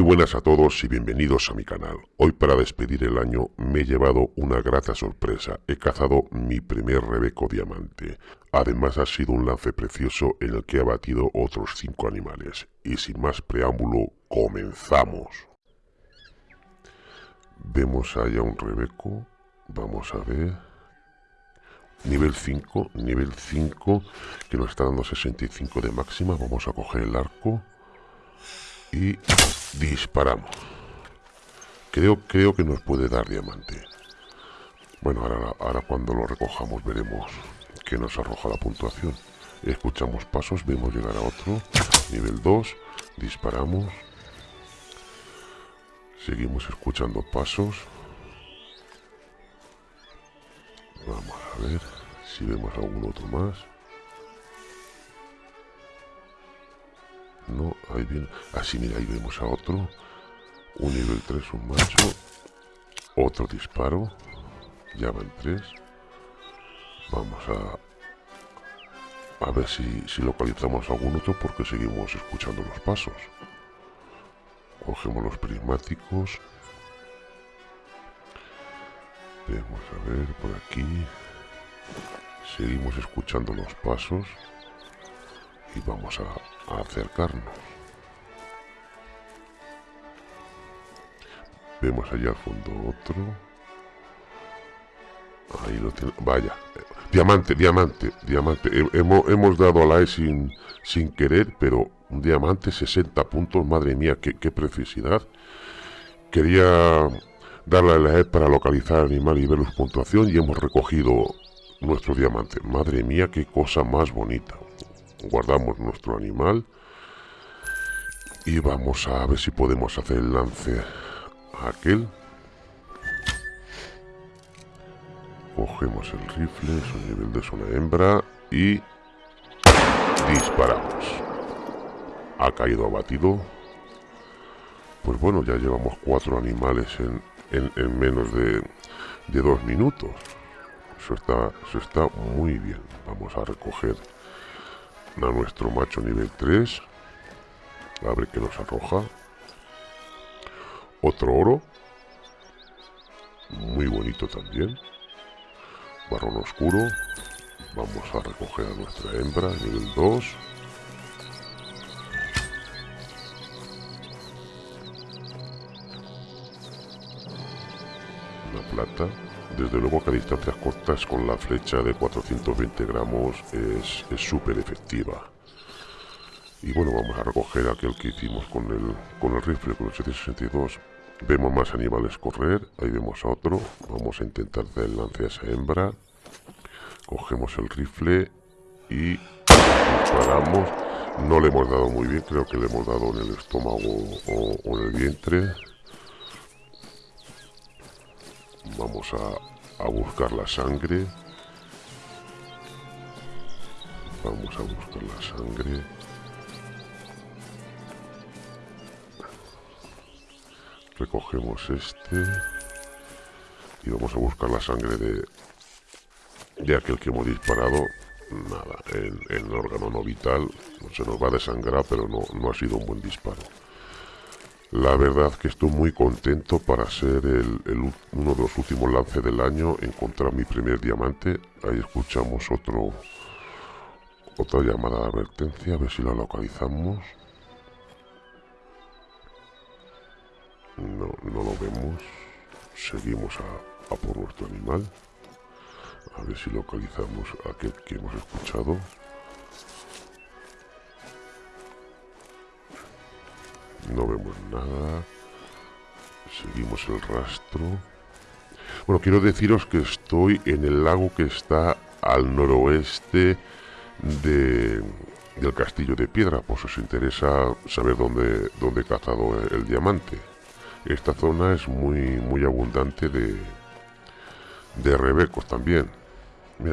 buenas a todos y bienvenidos a mi canal. Hoy para despedir el año me he llevado una grata sorpresa. He cazado mi primer Rebeco Diamante. Además ha sido un lance precioso en el que he batido otros 5 animales. Y sin más preámbulo, comenzamos. Vemos allá un Rebeco. Vamos a ver. Nivel 5, nivel 5, que nos está dando 65 de máxima. Vamos a coger el arco y disparamos. Creo, creo que nos puede dar diamante. Bueno, ahora, ahora cuando lo recojamos veremos que nos arroja la puntuación. Escuchamos pasos, vemos llegar a otro. Nivel 2, disparamos. Seguimos escuchando pasos. Vamos a ver si vemos algún otro más. No, ahí viene. Así, mira, ahí vemos a otro. Un nivel 3, un macho. Otro disparo. Ya van tres. Vamos a... A ver si, si localizamos algún otro porque seguimos escuchando los pasos. Cogemos los prismáticos. Vamos a ver por aquí. Seguimos escuchando los pasos y vamos a, acercarnos. Vemos allá al fondo otro. Ahí lo tiene. Vaya. Diamante, diamante, diamante. Hemos, hemos dado a la E sin, sin querer, pero un diamante, 60 puntos. Madre mía, qué, qué precisidad. Quería darle a la E para localizar al animal y ver su puntuación y hemos recogido nuestro diamante. Madre mía, qué cosa más bonita guardamos nuestro animal y vamos a ver si podemos hacer el lance a aquel. Cogemos el rifle, es nivel de zona hembra y disparamos. Ha caído abatido. Pues bueno, ya llevamos cuatro animales en, en, menos de, de, dos minutos. Eso está, eso está muy bien. Vamos a recoger a nuestro macho nivel 3 a ver nos arroja. Otro oro. Muy bonito también. Barrón oscuro. Vamos a recoger a nuestra hembra nivel 2 una plata desde luego que a distancias cortas con la flecha de 420 gramos es súper efectiva. Y bueno, vamos a recoger aquel que hicimos con el, con el rifle, con el 762. Vemos más animales correr, ahí vemos a otro. Vamos a intentar hacer el lance a esa hembra. Cogemos el rifle y disparamos. No le hemos dado muy bien, creo que le hemos dado en el estómago o en el vientre. Vamos a, buscar la sangre. Vamos a buscar la sangre. Recogemos este. Y vamos a buscar la sangre de, de aquel que hemos disparado. Nada, el, el órgano no vital se nos va a desangrar, pero no, no ha sido un buen disparo. La verdad que estoy muy contento para ser uno de los últimos lances del año, encontrar mi primer diamante. Ahí escuchamos otro otra llamada de advertencia, a ver si la localizamos. No, no lo vemos. Seguimos a, a por nuestro animal. A ver si localizamos aquel que hemos escuchado. No vemos nada. Seguimos el rastro. Bueno, quiero deciros que estoy en el lago que está al noroeste de, del castillo de piedra, por si os interesa saber dónde, dónde he cazado el, diamante. Esta zona es muy, muy abundante de, de rebecos también.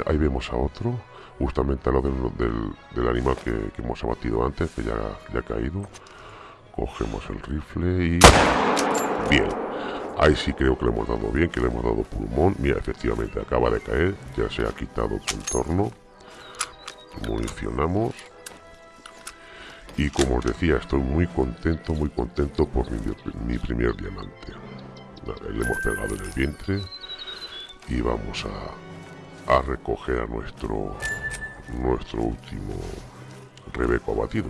ahí vemos a otro, justamente a lo del, animal que, que, hemos abatido antes, que ya, ya ha caído. Cogemos el rifle y... Bien. Ahí sí creo que le hemos dado bien, que le hemos dado pulmón. Mira, efectivamente acaba de caer. Ya se ha quitado el contorno. Municionamos. Y como os decía, estoy muy contento, muy contento por mi, primer diamante. le hemos pegado en el vientre y vamos a, a recoger a nuestro, nuestro último rebeco abatido.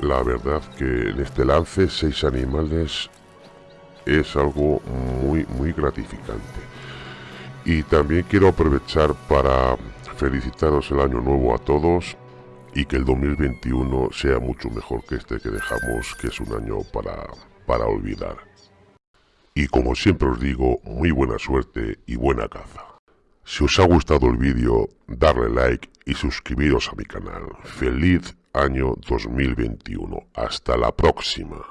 La verdad que en este lance, seis animales es algo muy, muy gratificante. Y también quiero aprovechar para felicitaros el año nuevo a todos y que el 2021 sea mucho mejor que este que dejamos, que es un año para, para olvidar. Y como siempre os digo, muy buena suerte y buena caza. Si os ha gustado el vídeo, darle like y suscribiros a mi canal. ¡Feliz año 2021! ¡Hasta la próxima!